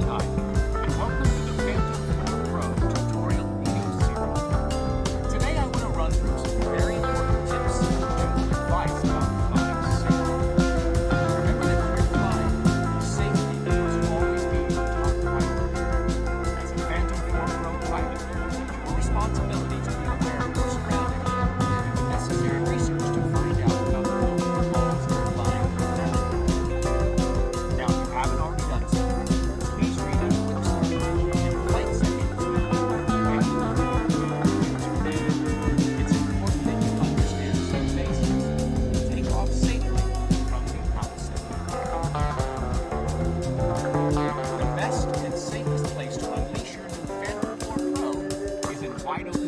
time. I don't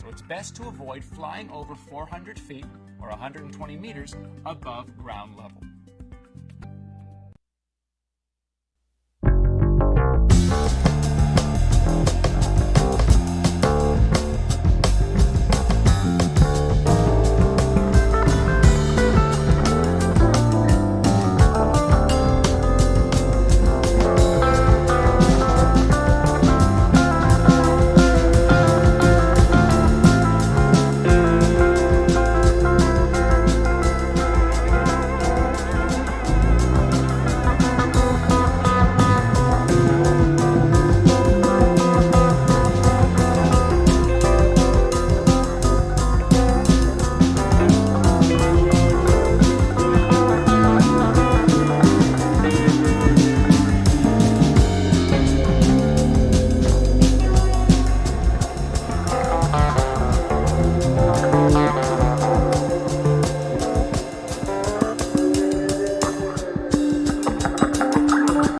so it's best to avoid flying over 400 feet or 120 meters above ground level.